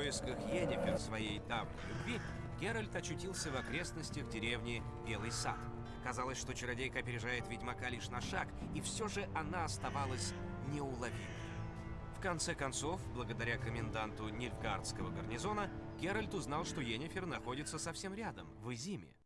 поисках Йеннифер, своей давней любви, Геральт очутился в окрестностях деревни Белый Сад. Казалось, что чародейка опережает ведьмака лишь на шаг, и все же она оставалась неуловимой. В конце концов, благодаря коменданту Нильфгардского гарнизона, Геральт узнал, что Йеннифер находится совсем рядом, в Изиме.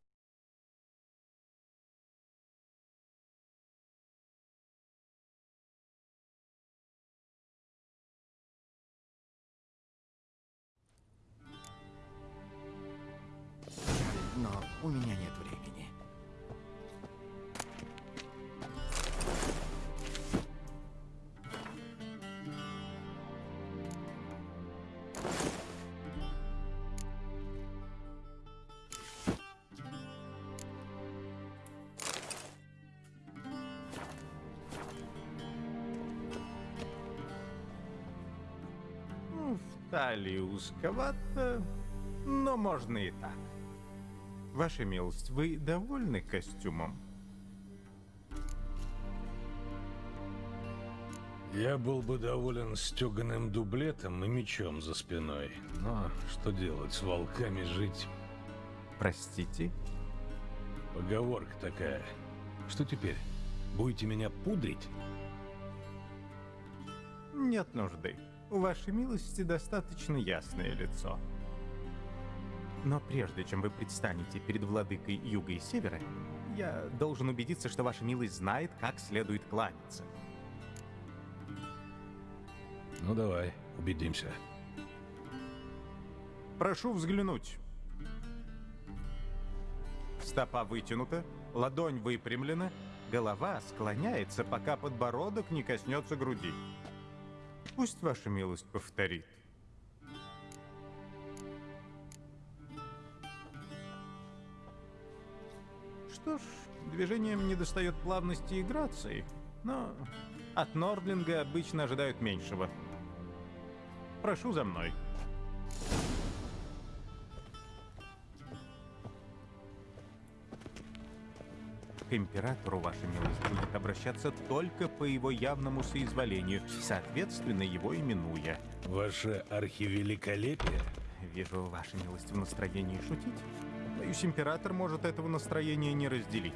В талии узковато, но можно и так. Ваша милость, вы довольны костюмом? Я был бы доволен стеганым дублетом и мечом за спиной. Но что делать, с волками жить? Простите? Поговорка такая. Что теперь? Будете меня пудрить? Нет нужды. У вашей милости достаточно ясное лицо. Но прежде чем вы предстанете перед владыкой Юга и Севера, я должен убедиться, что ваша милость знает, как следует кланяться. Ну давай, убедимся. Прошу взглянуть. Стопа вытянута, ладонь выпрямлена, голова склоняется, пока подбородок не коснется груди. Пусть ваша милость повторит. Что ж, движением недостает плавности и грации, но от Нордлинга обычно ожидают меньшего. Прошу за мной. Императору, ваша милость, будет обращаться только по его явному соизволению, соответственно, его именуя. Ваше архивеликолепие? Вижу, ваша милость в настроении шутить. Боюсь, император может этого настроения не разделить.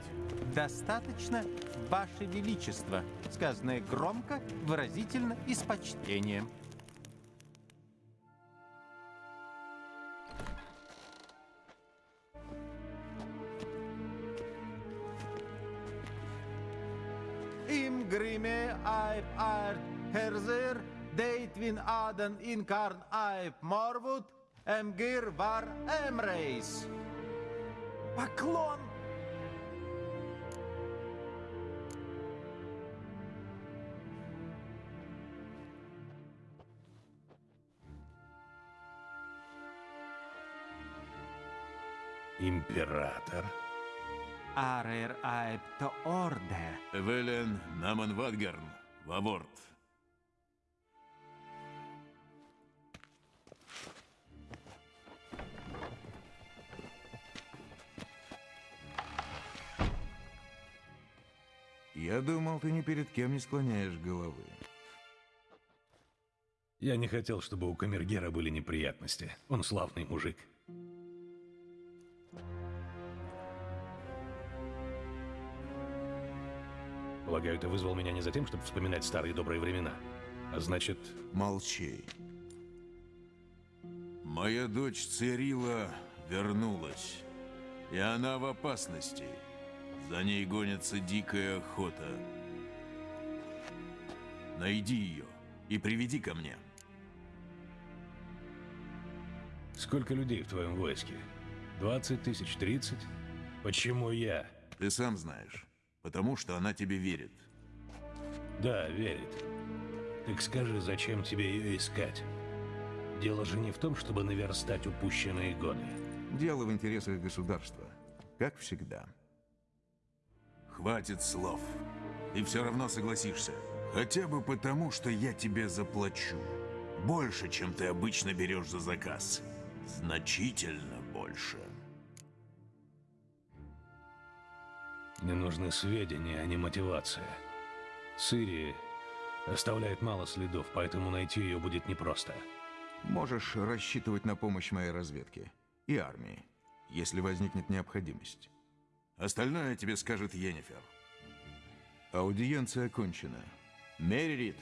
Достаточно, ваше величество, сказанное громко, выразительно и с почтением. Aden inkarn aip morvud, emgir var emreis. Поклон! Император? Арер аэп то орде. Велен Наман Вадгарн, Ваворт. Я думал, ты ни перед кем не склоняешь головы. Я не хотел, чтобы у Камергера были неприятности. Он славный мужик. Полагаю, ты вызвал меня не за тем, чтобы вспоминать старые добрые времена. А значит, Молчи. Моя дочь Цирила вернулась. И она в опасности. За ней гонится дикая охота. Найди ее и приведи ко мне. сколько людей в твоем войске? 20 тысяч, 30? Почему я? Ты сам знаешь. Потому что она тебе верит. Да, верит. Так скажи, зачем тебе ее искать? Дело же не в том, чтобы наверстать упущенные годы. Дело в интересах государства. Как всегда. Хватит слов. Ты все равно согласишься. Хотя бы потому, что я тебе заплачу. Больше, чем ты обычно берешь за заказ. Значительно больше. Мне нужны сведения, а не мотивация. Цири оставляет мало следов, поэтому найти ее будет непросто. Можешь рассчитывать на помощь моей разведки и армии, если возникнет необходимость. Остальное тебе скажет Йеннифер. Аудиенция окончена. Меррит,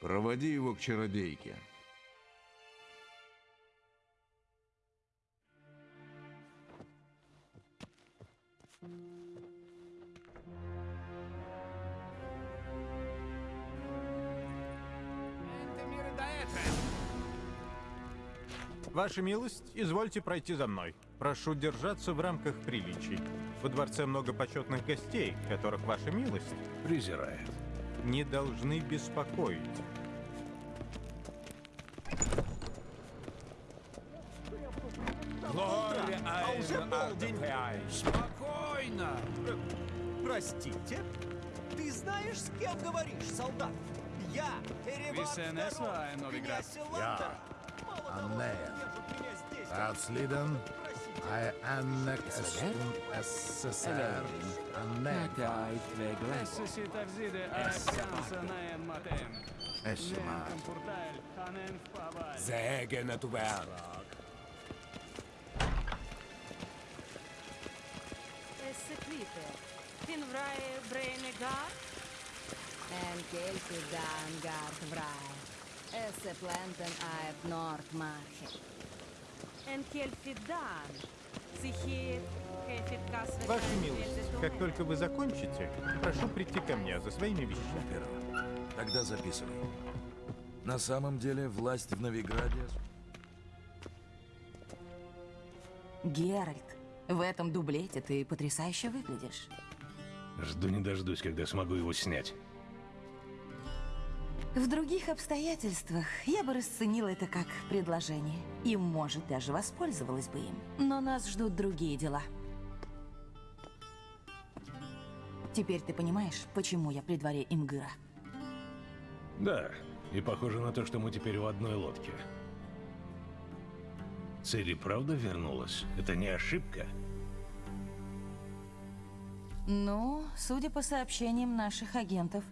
проводи его к чародейке. Ваша милость, извольте пройти за мной. Прошу держаться в рамках приличий. Во дворце много почетных гостей, которых ваша милость Презирает. не должны беспокоить. А уже полдень. Спокойно! Простите? Ты знаешь, с кем говоришь, солдат? Я, Эреван ВСНС II, Вайн I'm there. Rauslieden, I annex SSR. Annex. Essemár. Sägen a tubár. Essekrite. Tin vrae brene gar? En kelke dan gar vrae. Esse planten aep nord marche. En kelke dan. Сихир, хефит кас Ваша милость, как только вы закончите, прошу прийти ко мне за своими вещами. Первого. Тогда записывай. На самом деле власть в Новиграде... Геральт, в этом дублете ты потрясающе выглядишь. Жду не дождусь, когда смогу его снять. В других обстоятельствах я бы расценила это как предложение. И, может, даже воспользовалась бы им. Но нас ждут другие дела. Теперь ты понимаешь, почему я при дворе Имгыра? Да, и похоже на то, что мы теперь в одной лодке. Цири правда вернулась? Это не ошибка? Ну, судя по сообщениям наших агентов,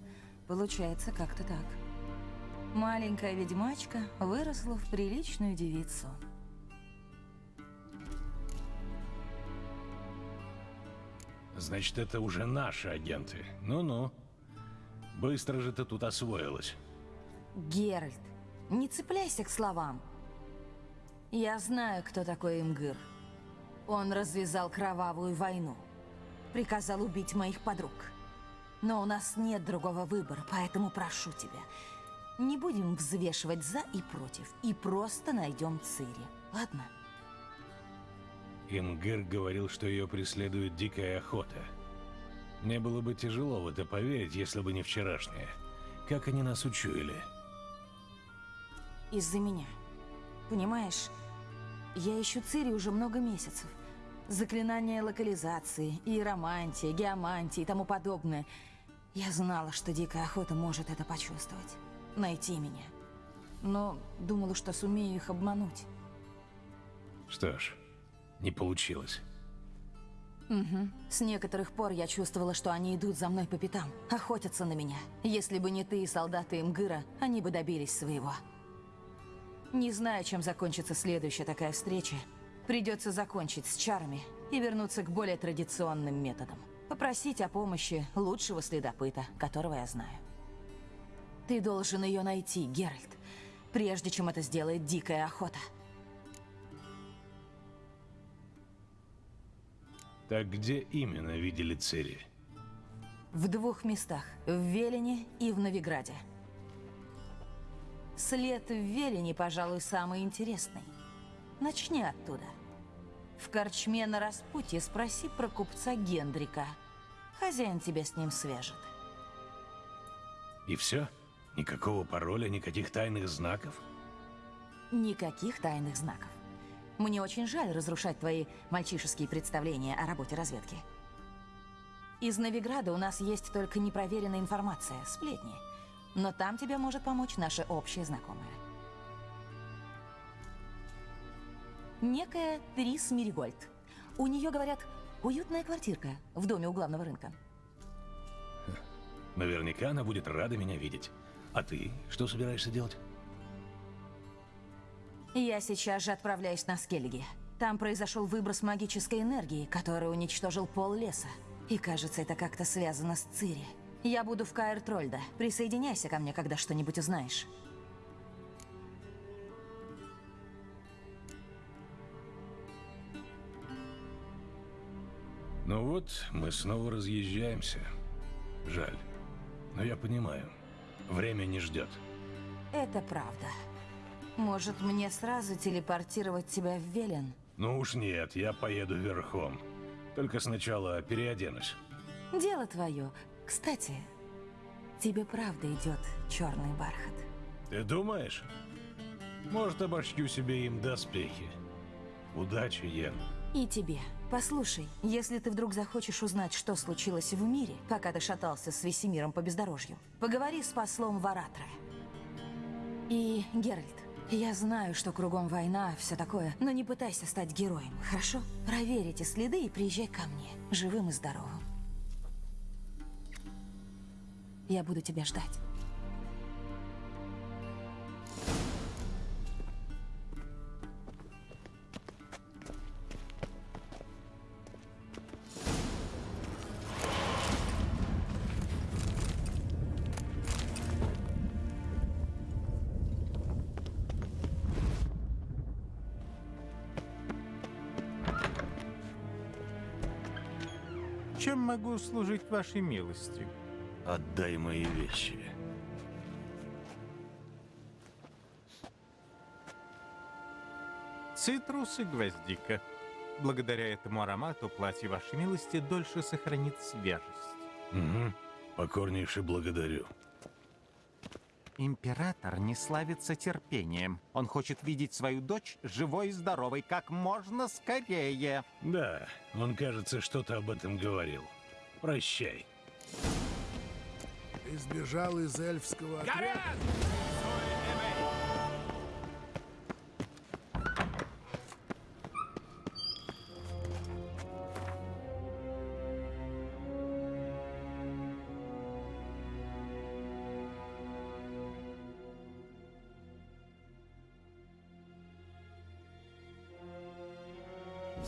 получается как-то так. Маленькая ведьмачка выросла в приличную девицу. Значит, это уже наши агенты. Ну-ну. Быстро же ты тут освоилась. Геральт, не цепляйся к словам. Я знаю, кто такой Имгыр. Он развязал кровавую войну. Приказал убить моих подруг. Но у нас нет другого выбора, поэтому прошу тебя. Не будем взвешивать за и против. И просто найдем Цири. Ладно? Имгыр говорил, что ее преследует дикая охота. Мне было бы тяжело в это поверить, если бы не вчерашнее. Как они нас учуяли? Из-за меня. Понимаешь, я ищу Цири уже много месяцев. Заклинания локализации, иеромантия, геомантия и тому подобное. Я знала, что Дикая Охота может это почувствовать. Найти меня. Но думала, что сумею их обмануть. Что ж, не получилось. Угу. С некоторых пор я чувствовала, что они идут за мной по пятам, охотятся на меня. Если бы не ты и солдаты Имгыра, они бы добились своего. Не знаю, чем закончится следующая такая встреча. Придется закончить с чарами и вернуться к более традиционным методам. Попросить о помощи лучшего следопыта, которого я знаю. Ты должен ее найти, Геральт, прежде чем это сделает Дикая Охота. Так где именно видели Цири? В двух местах. В Велине и в Новиграде. След в Велине, пожалуй, самый интересный. Начни оттуда. В корчме на распутье спроси про купца Гендрика. Хозяин тебя с ним свяжет. И все? Никакого пароля, никаких тайных знаков? Никаких тайных знаков. Мне очень жаль разрушать твои мальчишеские представления о работе разведки. Из Новиграда у нас есть только непроверенная информация, сплетни. Но там тебе может помочь наша общая знакомая. Некая Трис Миригольд. У нее, говорят, уютная квартирка в доме у главного рынка. Наверняка она будет рада меня видеть. А ты что собираешься делать? Я сейчас же отправляюсь на Скельги. Там произошел выброс магической энергии, который уничтожил пол леса. И кажется, это как-то связано с Цири. Я буду в Каэр Трольда. Присоединяйся ко мне, когда что-нибудь узнаешь. Ну вот, мы снова разъезжаемся. Жаль. Но я понимаю. Время не ждет. Это правда. Может, мне сразу телепортировать тебя в Велен? Ну уж нет, я поеду верхом. Только сначала переоденусь. Дело твое. Кстати, тебе правда идет черный бархат. Ты думаешь? Может, обошью себе им доспехи. Удачи, Йен. И тебе. Послушай, если ты вдруг захочешь узнать, что случилось в мире, пока ты шатался с Весемиром по бездорожью, поговори с послом Варатра. И, Геральт, я знаю, что кругом война, все такое, но не пытайся стать героем, хорошо? Проверь эти следы и приезжай ко мне, живым и здоровым. Я буду тебя ждать. Могу служить вашей милости? Отдай мои вещи. Цитрус и гвоздика. Благодаря этому аромату платье вашей милости дольше сохранит свежесть. Угу. Покорнейше благодарю. Император не славится терпением. Он хочет видеть свою дочь живой и здоровой как можно скорее. Да, он, кажется, что-то об этом говорил. Прощай. Ты сбежал из эльфского отряда?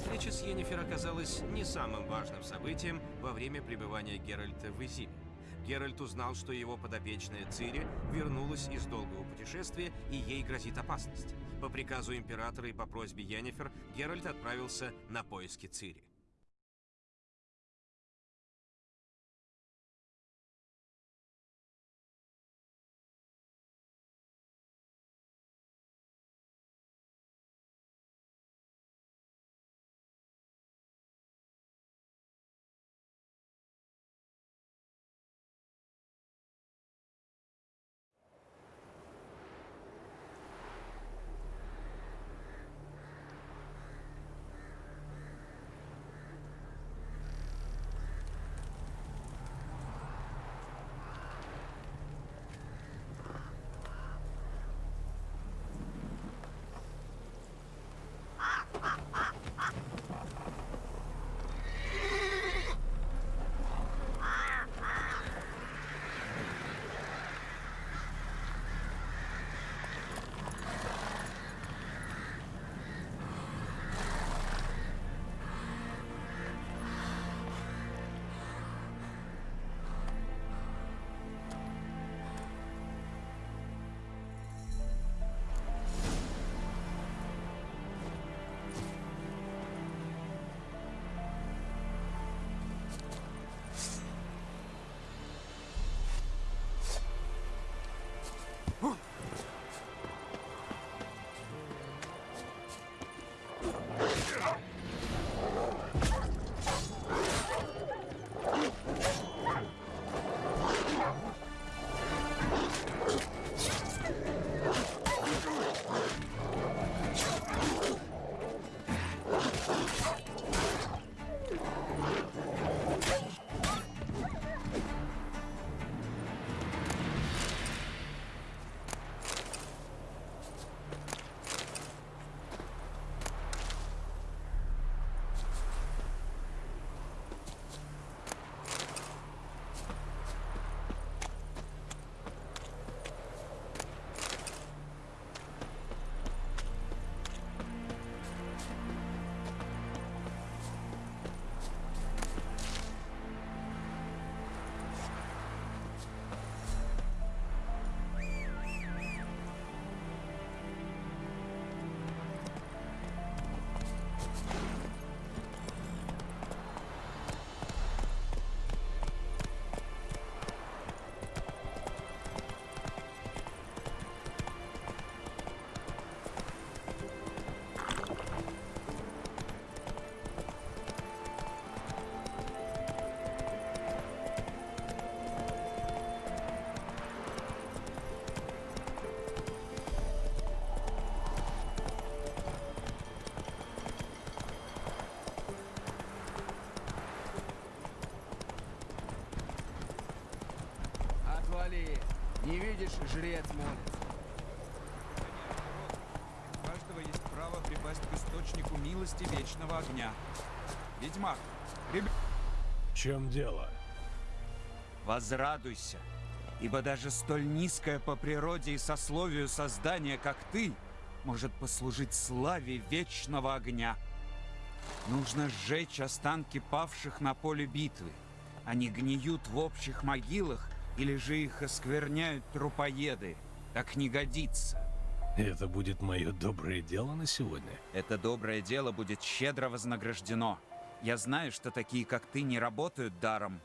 Встреча с Йеннифер оказалась не самым важным событием во время пребывания Геральта в Изиме. Геральт узнал, что его подопечная Цири вернулась из долгого путешествия и ей грозит опасность. По приказу императора и по просьбе Йеннифер Геральт отправился на поиски Цири. Жрец молится. У каждого есть право припасть к источнику милости вечного огня. Ведьмак, ребят, В чем дело? возрадуйся, ибо даже столь низкое по природе и сословию создание, как ты, может послужить славе вечного огня. Нужно сжечь останки павших на поле битвы. Они гниют в общих могилах, или же их оскверняют трупоеды. Так не годится. Это будет мое доброе дело на сегодня? Это доброе дело будет щедро вознаграждено. Я знаю, что такие, как ты, не работают даром.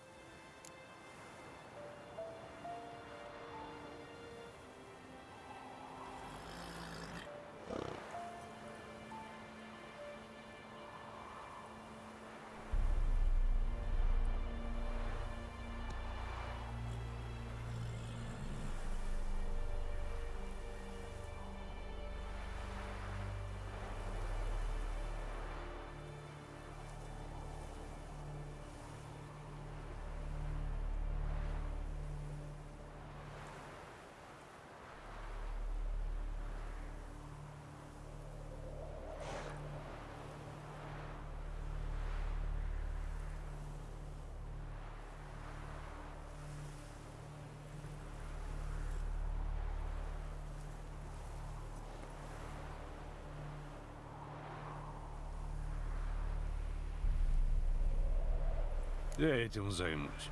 Я этим займусь.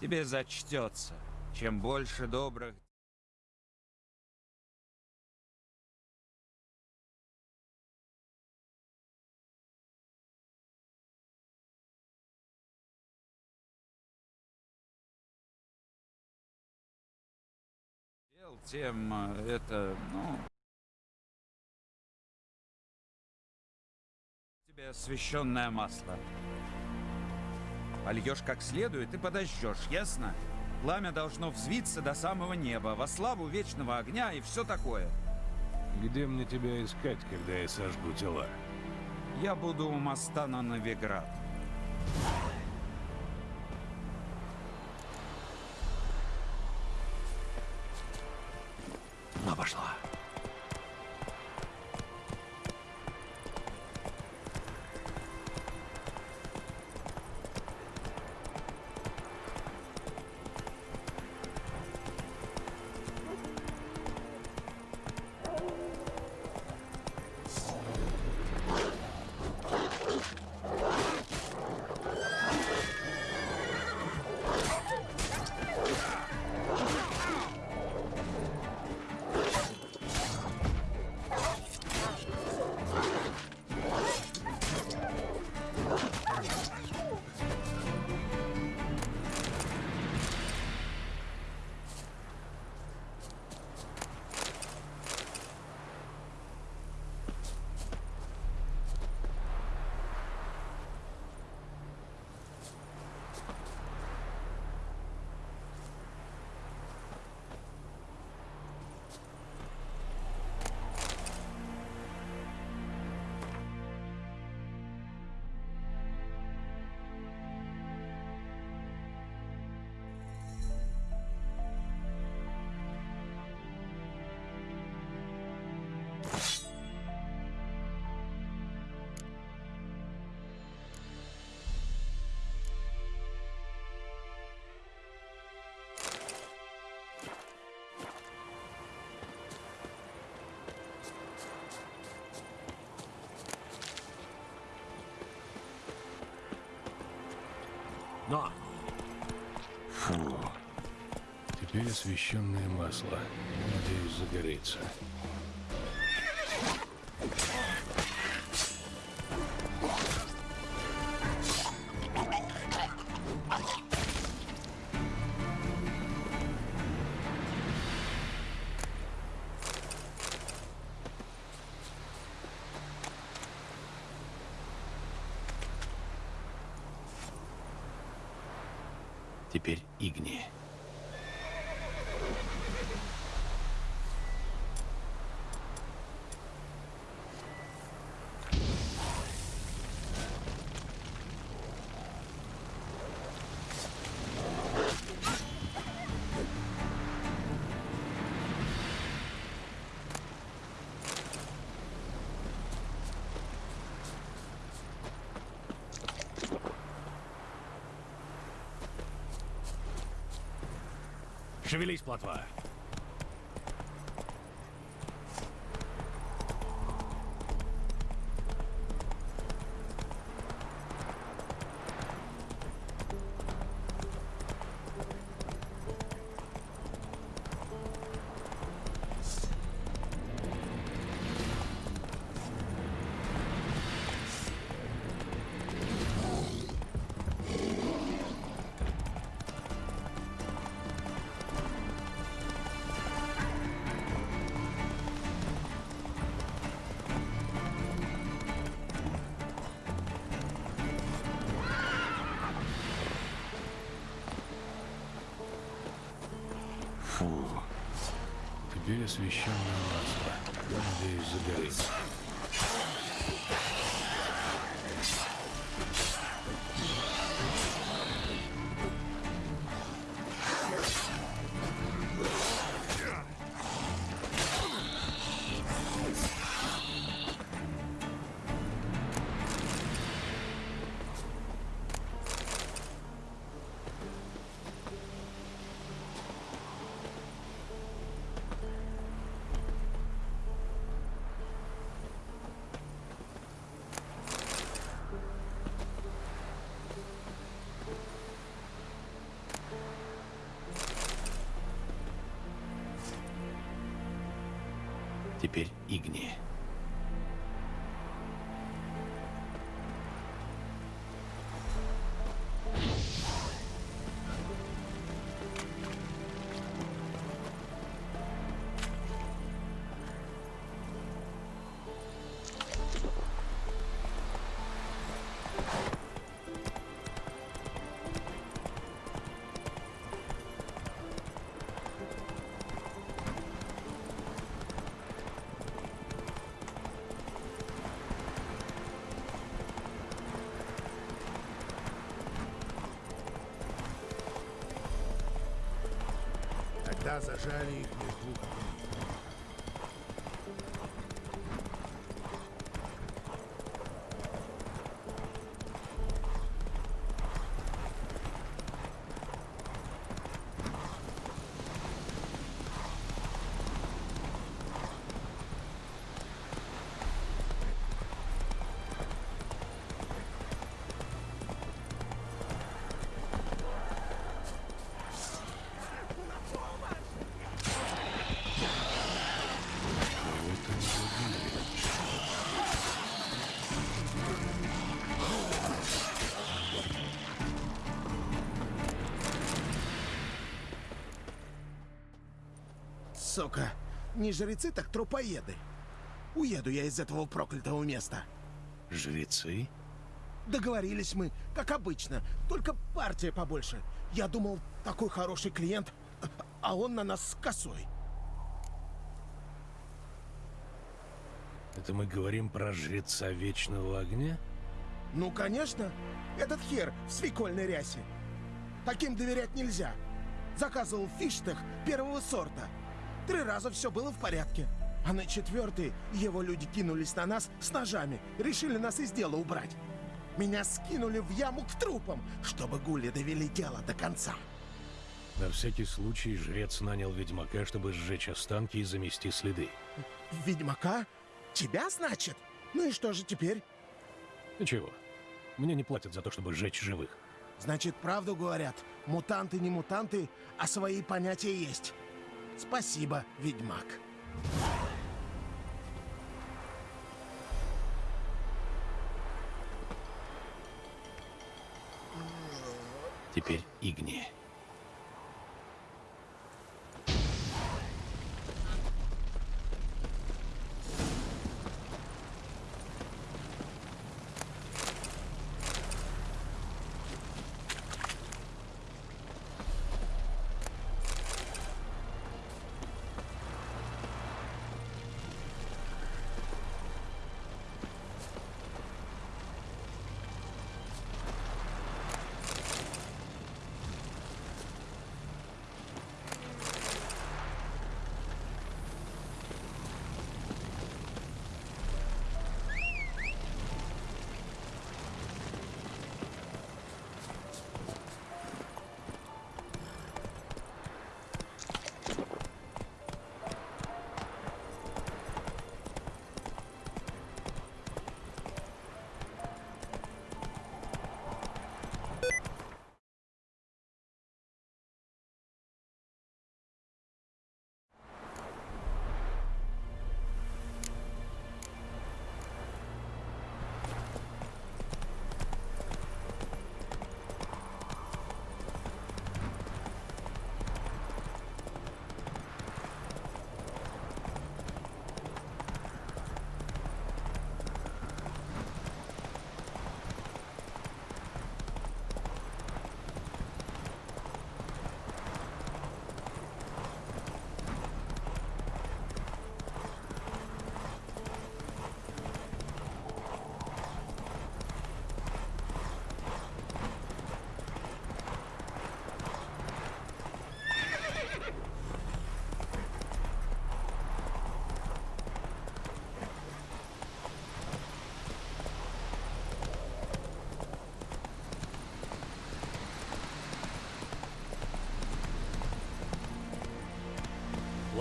Тебе зачтется. Чем больше добрых дел, тем э, это, ну... Тебе освященное масло. Польешь как следует и подожжешь, ясно? Пламя должно взвиться до самого неба, во славу вечного огня и все такое. Где мне тебя искать, когда я сожгу тела? Я буду у моста на Новиград. Она пошла. Фу. Теперь освещенное масло. Надеюсь, загорится. Шевелись, плотва. Освещенное масло. Надеюсь, загорится. Теперь Игни. Сука, не жрецы, так трупоеды. Уеду я из этого проклятого места. Жрецы? Договорились мы, как обычно, только партия побольше. Я думал, такой хороший клиент, а он на нас с косой. Это мы говорим про жреца Вечного Огня? Ну, конечно. Этот хер в свекольной рясе. Таким доверять нельзя. Заказывал фиштах первого сорта. Три раза все было в порядке. А на четвертый его люди кинулись на нас с ножами. Решили нас из дела убрать. Меня скинули в яму к трупам, чтобы гули довели дело до конца. На всякий случай жрец нанял ведьмака, чтобы сжечь останки и замести следы. Ведьмака? Тебя, значит? Ну и что же теперь? Ничего. Мне не платят за то, чтобы сжечь живых. Значит, правду говорят. Мутанты не мутанты, а свои понятия есть. Спасибо, ведьмак. Теперь Игни.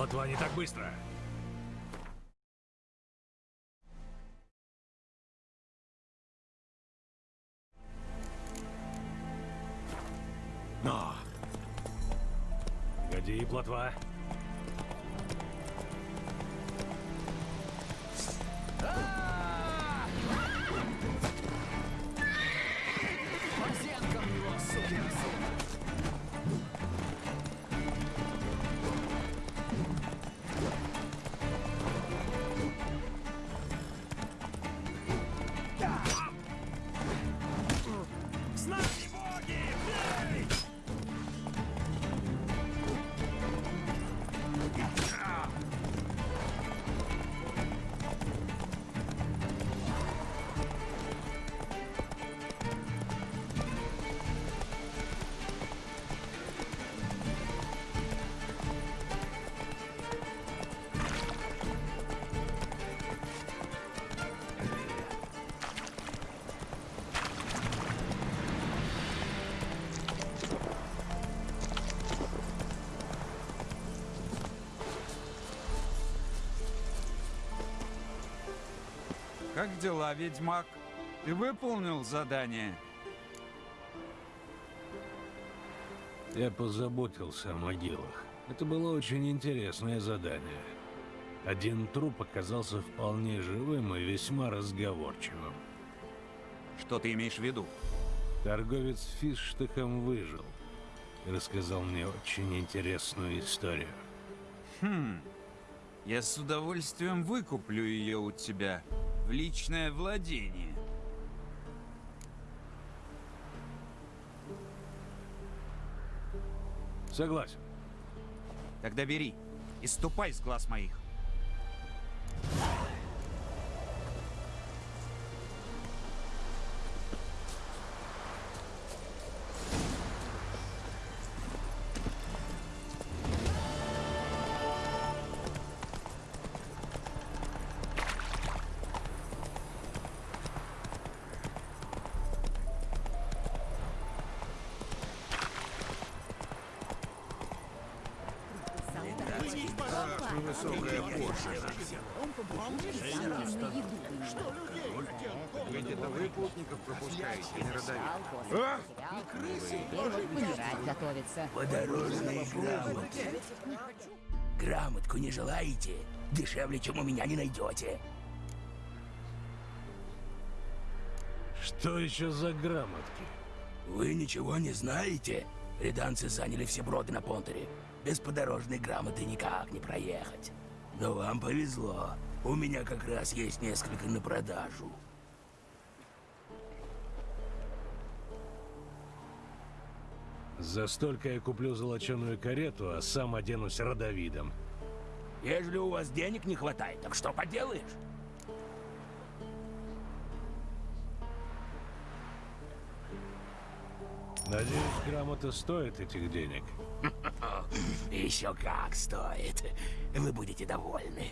Плотва не так быстро. Но! Погоди, плотва. Как дела, ведьмак? Ты выполнил задание? Я позаботился о могилах. Это было очень интересное задание. Один труп оказался вполне живым и весьма разговорчивым. Что ты имеешь в виду? Торговец фисштыхом выжил и рассказал мне очень интересную историю. Хм. Я с удовольствием выкуплю ее у тебя в личное владение. Согласен. Тогда бери и ступай с глаз моих. Родовик. А? Готовится. Подорожные грамоты. Грамотку не желаете? Дешевле, чем у меня, не найдете. Что еще за грамотки? Вы ничего не знаете? Реданцы заняли все броды на Понтере. Без подорожной грамоты никак не проехать. Но вам повезло. У меня как раз есть несколько на продажу. За столько я куплю золоченую карету, а сам оденусь родовидом. Ежели у вас денег не хватает, так что поделаешь? Надеюсь, грамота стоит этих денег. Еще как стоит. Вы будете довольны.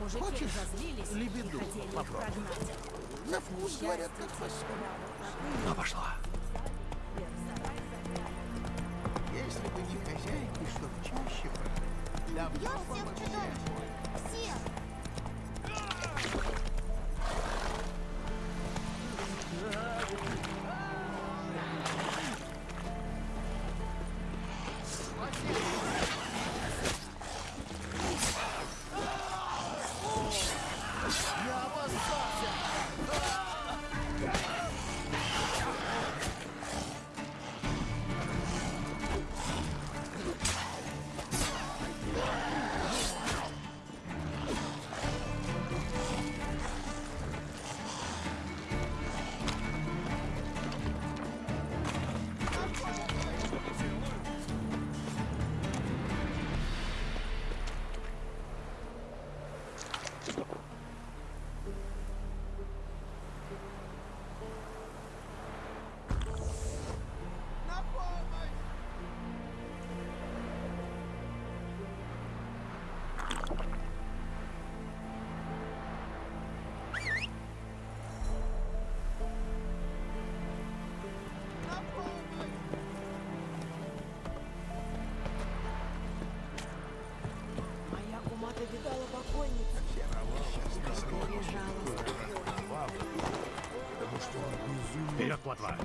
Мужики Хочешь лебеду попробовать? прогнать. На вкус, говорят, как фасоль. Ну, пошла. Если бы не хозяйки, чтоб чаще брали. Я всех чудовищ! Всех! Вперед, плотва!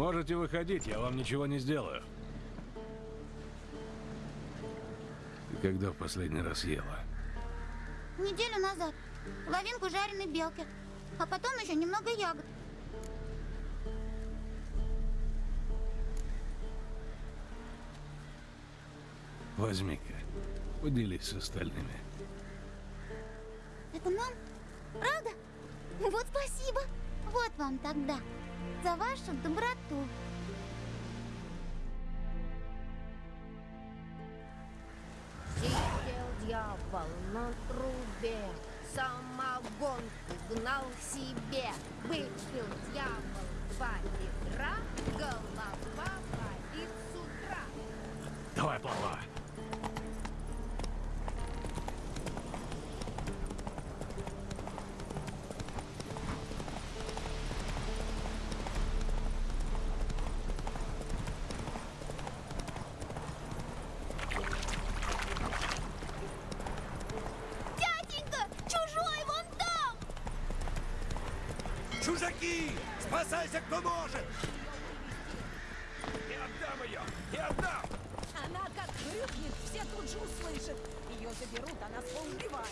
Можете выходить, я вам ничего не сделаю. Ты когда в последний раз ела? Неделю назад. Половинку жареной белки. А потом еще немного ягод. Возьми-ка, поделись с остальными. Это нам? Правда? Вот спасибо. Вот вам тогда. За вашу доброту. Сидел дьявол на трубе, самогонку гнал себе. Выпил дьявол два Спасайся, кто может! Не отдам ее! Не отдам! Она как хрюкнет, все тут же услышат. Ее заберут, а нас поубивают.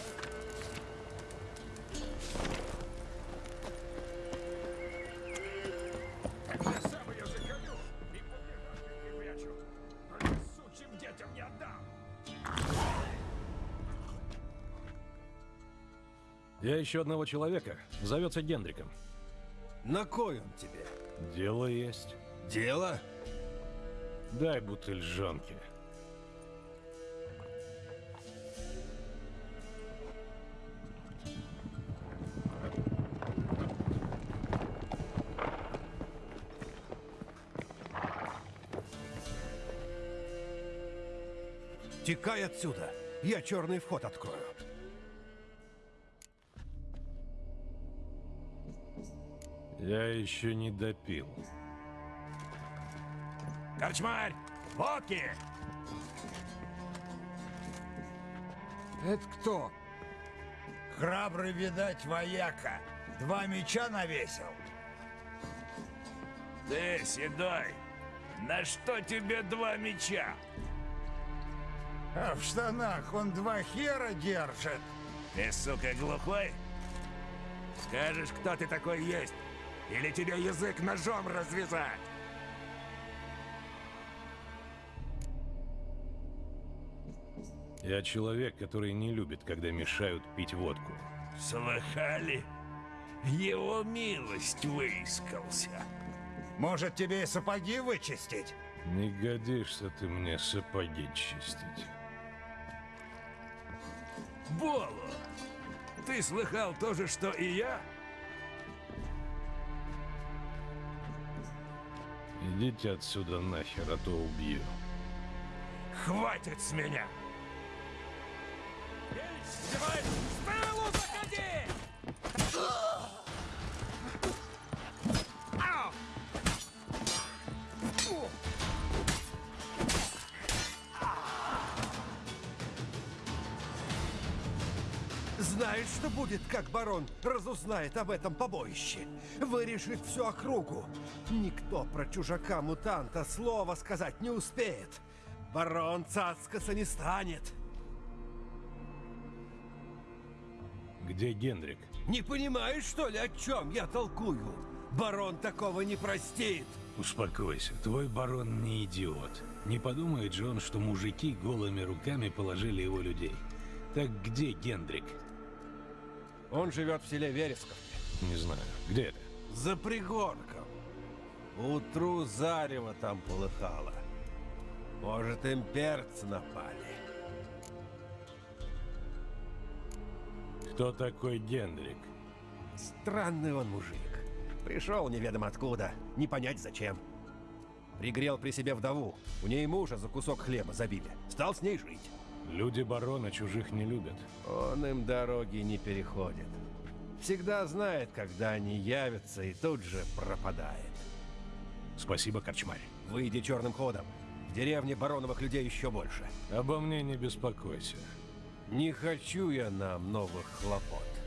Я сам ее заколю и под лежанкой припрячу. Только сучьим детям не отдам! Я ищу одного человека. Зовется Гендриком. На кой он тебе? Дело есть. Дело? Дай бутыль жонки. Текай отсюда. Я черный вход открою. Я еще не допил. Корчмарь! Водки! Это кто? Храбрый, видать, вояка. Два меча навесил. Ты, седой, на что тебе два меча? А в штанах он два хера держит. Ты, сука, глухой? Скажешь, кто ты такой есть? Или тебе язык ножом развязать? Я человек, который не любит, когда мешают пить водку. Слыхали? Его милость выискался. Может, тебе и сапоги вычистить? Не годишься ты мне сапоги чистить. Боло! Ты слыхал то же, что и я? Идите отсюда нахер, а то убью. Хватит с меня! Давай, будет, как барон разузнает об этом побоище? Вырешит всю округу. Никто про чужака-мутанта слова сказать не успеет. Барон цацкаться не станет. Где Гендрик? Не понимаешь, что ли, о чем я толкую? Барон такого не простит. Успокойся, твой барон не идиот. Не подумает же он, что мужики голыми руками положили его людей. Так где Гендрик? Он живет в селе Вересковке. Не знаю. Где это? За пригорком. Утру зарево там полыхало. Может, имперцы напали. Кто такой Гендрик? Странный он мужик. Пришел неведомо откуда, не понять зачем. Пригрел при себе вдову. У ней мужа за кусок хлеба забили. Стал с ней жить. Люди барона чужих не любят. Он им дороги не переходит. Всегда знает, когда они явятся, и тут же пропадает. Спасибо, Корчмарь. Выйди черным ходом. В деревне бароновых людей еще больше. Обо мне не беспокойся. Не хочу я нам новых хлопот.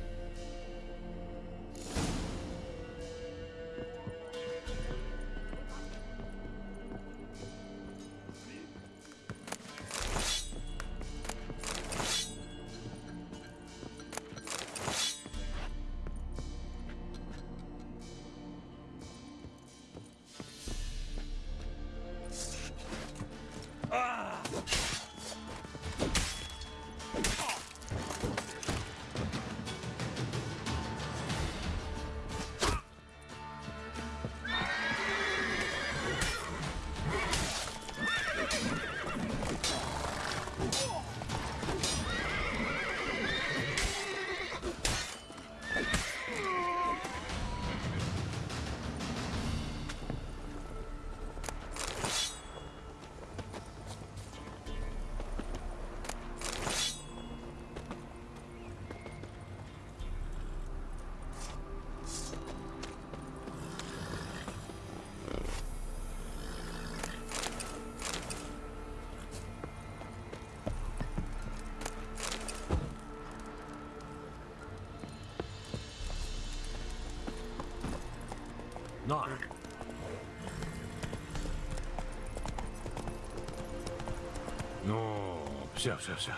Но! Ну, все, все, все.